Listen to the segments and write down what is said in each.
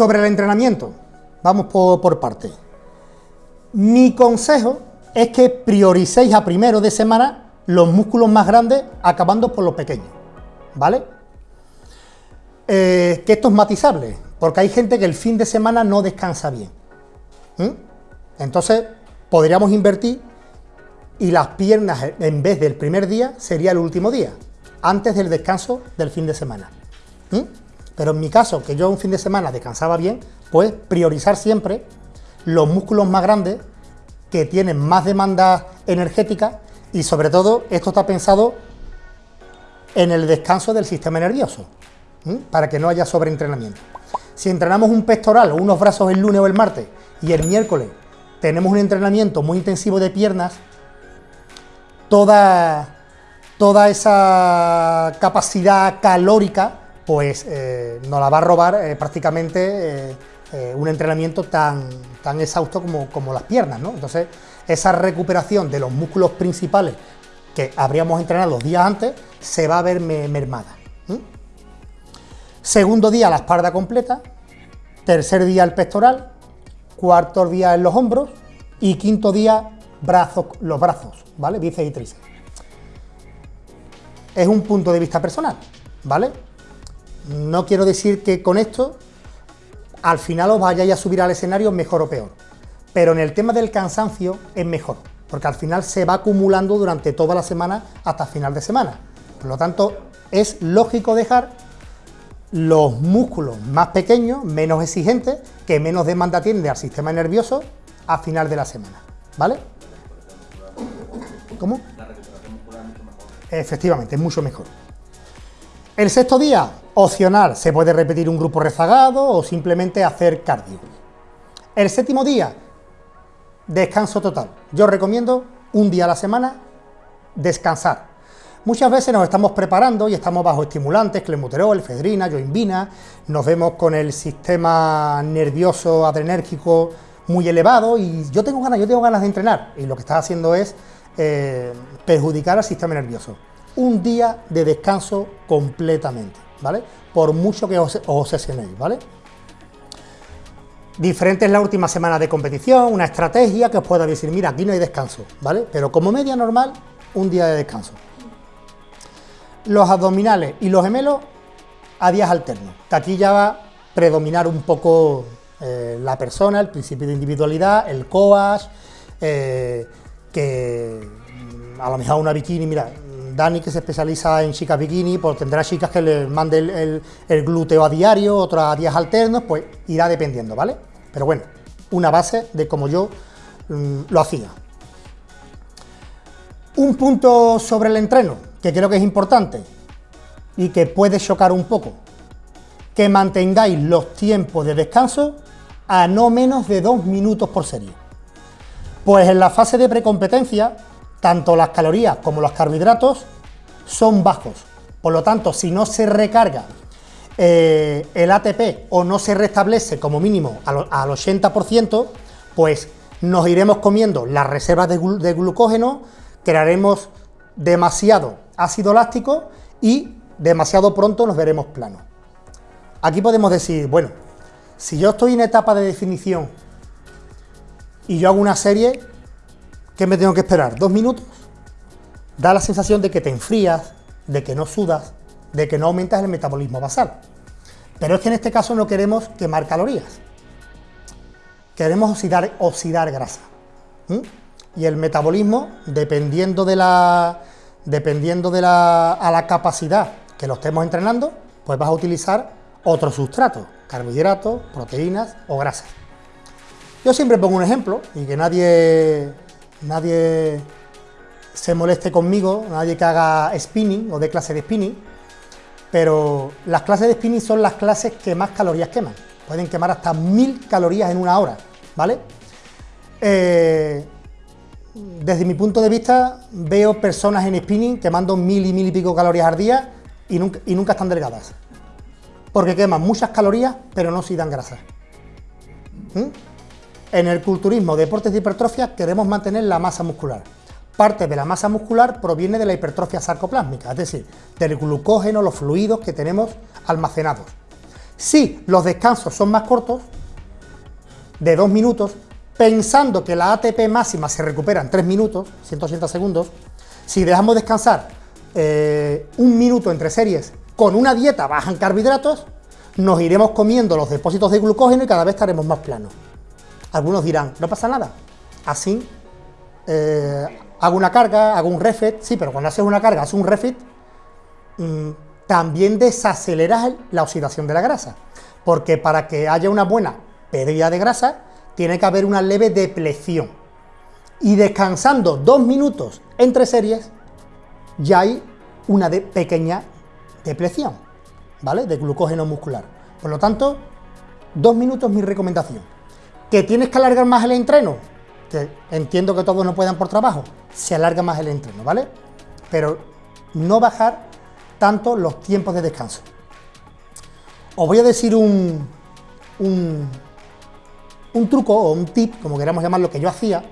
Sobre el entrenamiento, vamos por, por parte. Mi consejo es que prioricéis a primero de semana los músculos más grandes acabando por los pequeños, ¿vale? Eh, que esto es matizable, porque hay gente que el fin de semana no descansa bien. Entonces, podríamos invertir y las piernas, en vez del primer día, sería el último día, antes del descanso del fin de semana. Pero en mi caso, que yo un fin de semana descansaba bien, pues priorizar siempre los músculos más grandes que tienen más demanda energética y sobre todo esto está pensado en el descanso del sistema nervioso, para que no haya sobreentrenamiento. Si entrenamos un pectoral o unos brazos el lunes o el martes y el miércoles tenemos un entrenamiento muy intensivo de piernas, toda, toda esa capacidad calórica pues eh, nos la va a robar eh, prácticamente eh, un entrenamiento tan, tan exhausto como, como, las piernas, ¿no? Entonces, esa recuperación de los músculos principales que habríamos entrenado los días antes, se va a ver mermada. Segundo día la espalda completa, tercer día el pectoral, cuarto día en los hombros y quinto día los brazos, ¿vale? Bíceps y tríceps. Es un punto de vista personal, ¿vale? No quiero decir que con esto al final os vayáis a subir al escenario mejor o peor, pero en el tema del cansancio es mejor, porque al final se va acumulando durante toda la semana hasta final de semana. Por lo tanto, es lógico dejar los músculos más pequeños, menos exigentes, que menos demanda tienen al sistema nervioso a final de la semana, ¿vale? ¿Cómo? La recuperación muscular es mucho mejor. Efectivamente, es mucho mejor. El sexto día, opcional, se puede repetir un grupo rezagado o simplemente hacer cardio. El séptimo día, descanso total. Yo recomiendo un día a la semana descansar. Muchas veces nos estamos preparando y estamos bajo estimulantes, clenbuterol, efedrina, yoimbina, nos vemos con el sistema nervioso adrenérgico muy elevado y yo tengo ganas, yo tengo ganas de entrenar y lo que está haciendo es eh, perjudicar al sistema nervioso un día de descanso completamente, ¿vale? Por mucho que os, obsesionéis, ¿vale? Diferente es la última semana de competición, una estrategia que os pueda decir, mira, aquí no hay descanso, ¿vale? Pero como media normal, un día de descanso. Los abdominales y los gemelos a días alternos, aquí ya va a predominar un poco eh, la persona, el principio de individualidad, el coas, eh, que mm, a lo mejor una bikini, mira, Dani, que se especializa en chicas bikini, pues tendrá chicas que le mande el, glúteo a diario, otras a días alternos, pues irá dependiendo, ¿vale? Pero bueno, una base de como yo mm, lo hacía. Un punto sobre el entreno, que creo que es importante y que puede chocar un poco, que mantengáis los tiempos de descanso a no menos de dos minutos por serie. Pues en la fase de precompetencia tanto las calorías como los carbohidratos son bajos. Por lo tanto, si no se recarga eh, el ATP o no se restablece como mínimo al, 80%, pues nos iremos comiendo las reservas de, de glucógeno, crearemos demasiado ácido láctico y demasiado pronto nos veremos planos. Aquí podemos decir, bueno, si yo estoy en etapa de definición y yo hago una serie, ¿Qué me tengo que esperar? ¿Dos minutos? Da la sensación de que te enfrías, de que no sudas, de que no aumentas el metabolismo basal. Pero es que en este caso no queremos quemar calorías. Queremos oxidar, oxidar grasa. Y el metabolismo, dependiendo de la, dependiendo de la, a la capacidad que lo estemos entrenando, pues vas a utilizar otros sustratos, carbohidratos, proteínas o grasas. Yo siempre pongo un ejemplo y que nadie nadie se moleste conmigo, nadie que haga spinning o de clase de spinning, pero las clases de spinning son las clases que más calorías queman. Pueden quemar hasta mil calorías en una hora, ¿vale? Eh, desde mi punto de vista, veo personas en spinning quemando mil y mil y pico calorías al día y nunca, y nunca están delgadas. Porque queman muchas calorías, pero no dan grasa. ¿Mm? En el culturismo, deportes de hipertrofia, queremos mantener la masa muscular. Parte de la masa muscular proviene de la hipertrofia sarcoplásmica, es decir, del glucógeno, los fluidos que tenemos almacenados. Si los descansos son más cortos, de dos minutos, pensando que la ATP máxima se recupera en 3 minutos, 180 segundos, si dejamos descansar eh, un minuto entre series con una dieta baja en carbohidratos, nos iremos comiendo los depósitos de glucógeno y cada vez estaremos más planos. Algunos dirán, no pasa nada, así eh, hago una carga, hago un refit, sí, pero cuando haces una carga, haces un refit, mm, también desaceleras la oxidación de la grasa, porque para que haya una buena pérdida de grasa, tiene que haber una leve depleción. Y descansando dos minutos entre series, ya hay una pequeña depleción, ¿vale? De glucógeno muscular. Por lo tanto, dos minutos mi recomendación. ¿Que tienes que alargar más el entreno? Que entiendo que todos no puedan por trabajo, se alarga más el entreno, ¿vale? Pero no bajar tanto los tiempos de descanso. Os voy a decir un, un, truco o un tip, como queramos llamarlo, que yo hacía,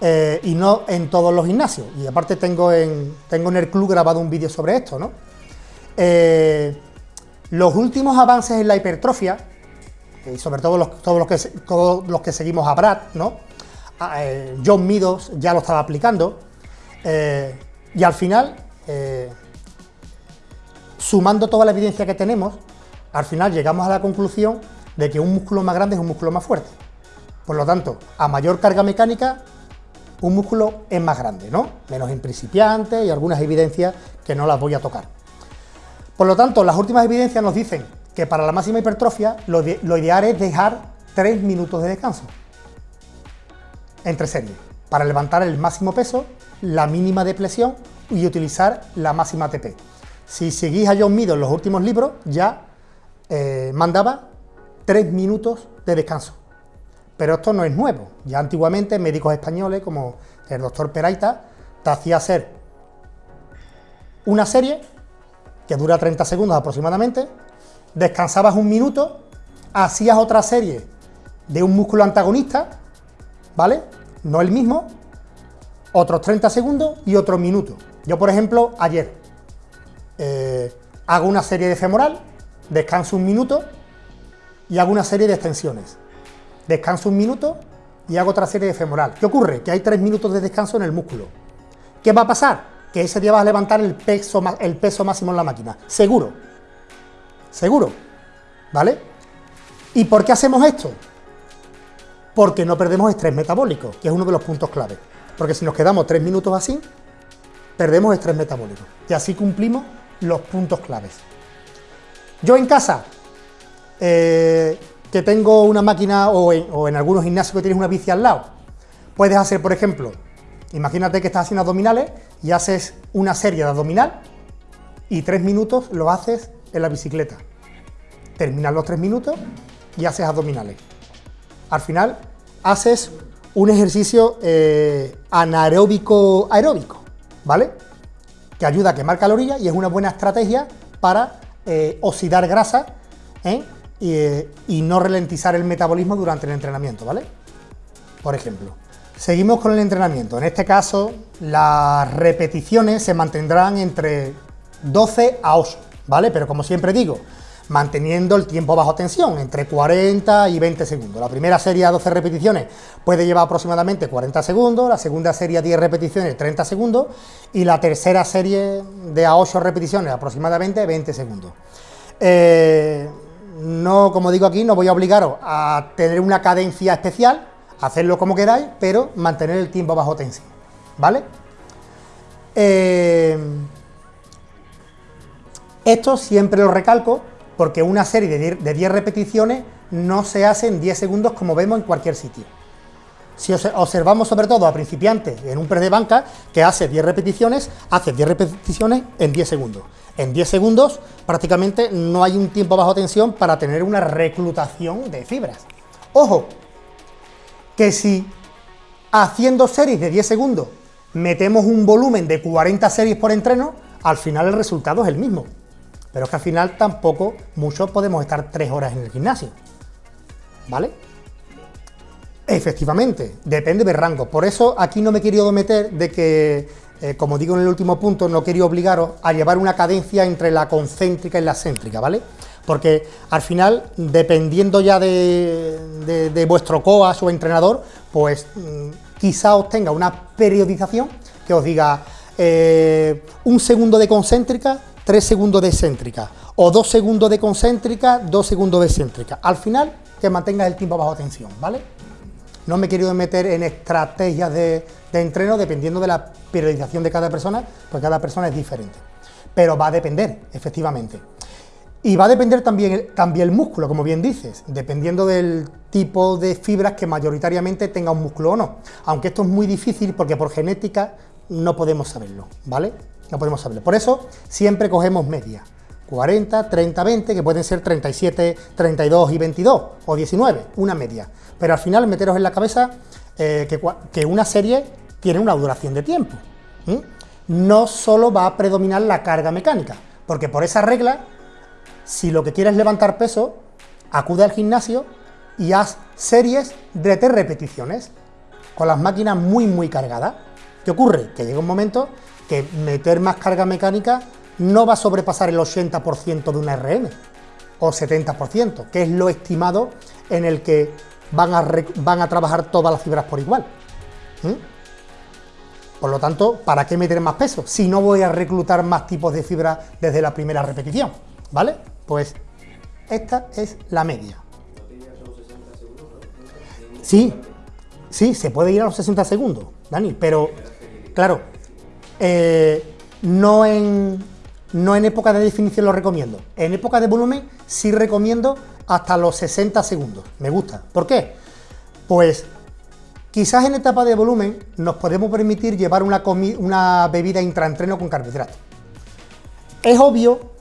eh, y no en todos los gimnasios. Y aparte tengo en, tengo en el club grabado un vídeo sobre esto, ¿no? Eh, los últimos avances en la hipertrofia, y sobre todo todos, los que, todos los que seguimos a Brad, ¿no? Eh, John Meadows ya lo estaba aplicando, y al final, sumando toda la evidencia que tenemos, al final llegamos a la conclusión de que un músculo más grande es un músculo más fuerte. Por lo tanto, a mayor carga mecánica, un músculo es más grande, ¿no? Menos en principiante y algunas evidencias que no las voy a tocar. Por lo tanto, las últimas evidencias nos dicen que para la máxima hipertrofia lo, ideal es dejar 3 minutos de descanso entre series para levantar el máximo peso, la mínima depresión y utilizar la máxima ATP. Si seguís a John Meadows en los últimos libros, ya eh, mandaba tres minutos de descanso. Pero esto no es nuevo. Ya antiguamente médicos españoles como el doctor Peraita te hacía hacer una serie que dura 30 segundos aproximadamente, descansabas un minuto, hacías otra serie de un músculo antagonista, ¿vale? No el mismo, otros 30 segundos y otro minuto. Yo, por ejemplo, ayer eh, hago una serie de femoral, descanso un minuto, y hago una serie de extensiones. Descanso un minuto y hago otra serie de femoral. ¿Qué ocurre? Que hay tres minutos de descanso en el músculo. ¿Qué va a pasar? Que ese día vas a levantar el peso, el peso máximo en la máquina. Seguro. Seguro. ¿Vale? ¿Y por qué hacemos esto? Porque no perdemos estrés metabólico, que es uno de los puntos clave. Porque si nos quedamos tres minutos así, perdemos estrés metabólico. Y así cumplimos los puntos claves. Yo en casa eh, que tengo una máquina o en, algunos gimnasios que tienes una bici al lado, puedes hacer, por ejemplo, imagínate que estás haciendo abdominales y haces una serie de abdominal y tres minutos lo haces en la bicicleta. Terminas los tres minutos y haces abdominales. Al final haces un ejercicio eh, anaeróbico aeróbico, ¿vale? Que ayuda a quemar calorías y es una buena estrategia para eh, oxidar grasa ¿eh? y, no ralentizar el metabolismo durante el entrenamiento, ¿vale? Por ejemplo. Seguimos con el entrenamiento. En este caso, las repeticiones se mantendrán entre 12 a 8, ¿vale? Pero como siempre digo, manteniendo el tiempo bajo tensión, entre 40 y 20 segundos. La primera serie a 12 repeticiones puede llevar aproximadamente 40 segundos, la segunda serie a 10 repeticiones 30 segundos y la tercera serie de a 8 repeticiones aproximadamente 20 segundos. Eh, no, como digo aquí, no voy a obligaros a tener una cadencia especial, hacerlo como queráis, pero mantener el tiempo bajo tensión, ¿vale? Eh, esto siempre lo recalco porque una serie de 10 repeticiones no se hace en 10 segundos como vemos en cualquier sitio. Si observamos sobre todo a principiantes en un press de banca que hace 10 repeticiones, hace 10 repeticiones en 10 segundos. En 10 segundos prácticamente no hay un tiempo bajo tensión para tener una reclutación de fibras. Ojo, que si haciendo series de 10 segundos metemos un volumen de 40 series por entreno, al final el resultado es el mismo. Pero es que al final tampoco muchos podemos estar 3 horas en el gimnasio. ¿Vale? Efectivamente, depende del rango. Por eso aquí no me he querido meter de que eh, como digo en el último punto, no quería obligaros a llevar una cadencia entre la concéntrica y la céntrica, ¿vale? porque al final, dependiendo ya de, vuestro coas o entrenador, pues mm, quizá os tenga una periodización que os diga eh, un segundo de concéntrica, tres segundos de excéntrica, o dos segundos de concéntrica, dos segundos de excéntrica. Al final, que mantengas el tiempo bajo tensión, ¿vale? No me he querido meter en estrategias de, de entreno dependiendo de la periodización de cada persona, porque cada persona es diferente. Pero va a depender, efectivamente. Y va a depender también, también el músculo, como bien dices, dependiendo del tipo de fibras que mayoritariamente tenga un músculo o no. Aunque esto es muy difícil porque por genética no podemos saberlo, ¿vale? No podemos saberlo. Por eso siempre cogemos media. 40, 30, 20, que pueden ser 37, 32 y 22, o 19, una media. Pero al final meteros en la cabeza eh, que, una serie tiene una duración de tiempo. No solo va a predominar la carga mecánica, porque por esa regla si lo que quieres es levantar peso, acude al gimnasio y haz series de repeticiones, con las máquinas muy muy cargadas. ¿Qué ocurre? Que llega un momento que meter más carga mecánica no va a sobrepasar el 80% de una RM, o 70%, que es lo estimado en el que van a, van a trabajar todas las fibras por igual. Por lo tanto, ¿para qué meter más peso si no voy a reclutar más tipos de fibra desde la primera repetición? ¿Vale? Pues esta es la media. Sí, sí, se puede ir a los 60 segundos, Dani, pero claro, eh, no, en, no en época de definición lo recomiendo. En época de volumen sí recomiendo hasta los 60 segundos. Me gusta. ¿Por qué? Pues quizás en etapa de volumen nos podemos permitir llevar una, una bebida intraentreno con carbohidratos. Es obvio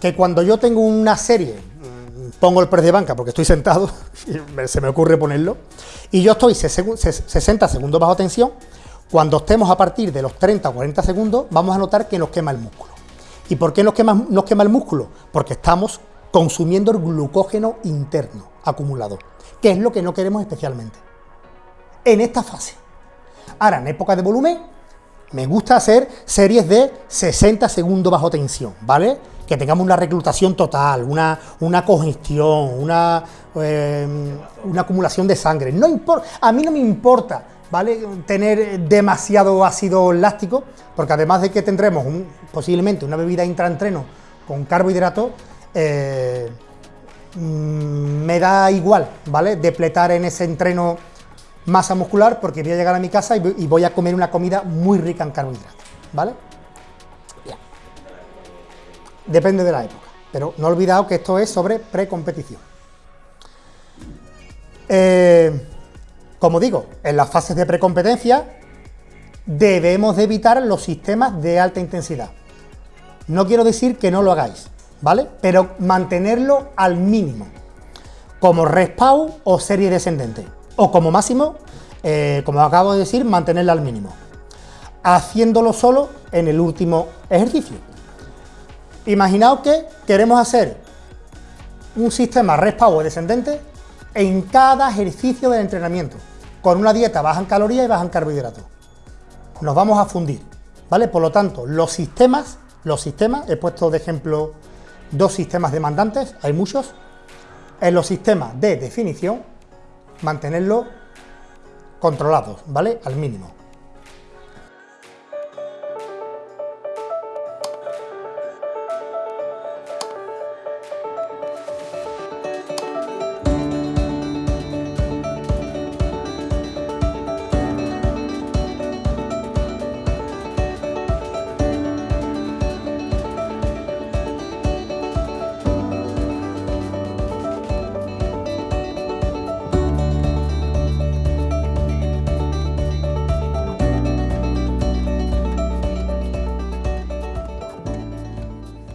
que cuando yo tengo una serie, mm, pongo el press de banca porque estoy sentado, y se me ocurre ponerlo, y yo estoy 60 segundos bajo tensión, cuando estemos a partir de los 30 o 40 segundos, vamos a notar que nos quema el músculo. ¿Y por qué nos quema, el músculo? Porque estamos consumiendo el glucógeno interno acumulado, que es lo que no queremos especialmente. En esta fase. Ahora, en época de volumen, me gusta hacer series de 60 segundos bajo tensión, ¿vale? que tengamos una reclutación total, una, una congestión, una, eh, una acumulación de sangre. No importa, a mí no me importa, ¿vale? Tener demasiado ácido láctico, porque además de que tendremos posiblemente una bebida intraentreno con carbohidratos, eh, mm, me da igual, ¿vale? Depletar en ese entreno masa muscular porque voy a llegar a mi casa y voy a comer una comida muy rica en carbohidratos, ¿vale? depende de la época. Pero no olvidado que esto es sobre precompetición. Eh, como digo, en las fases de precompetencia debemos de evitar los sistemas de alta intensidad. No quiero decir que no lo hagáis, ¿vale? Pero mantenerlo al mínimo, como respawn o serie descendente, o como máximo, eh, como acabo de decir, mantenerla al mínimo, haciéndolo solo en el último ejercicio. Imaginaos que queremos hacer un sistema rest power descendente en cada ejercicio del entrenamiento, con una dieta baja en calorías y baja en carbohidratos. Nos vamos a fundir, ¿vale? Por lo tanto, los sistemas, los sistemas, he puesto de ejemplo dos sistemas demandantes, hay muchos, en los sistemas de definición, mantenerlos controlados, ¿vale? Al mínimo.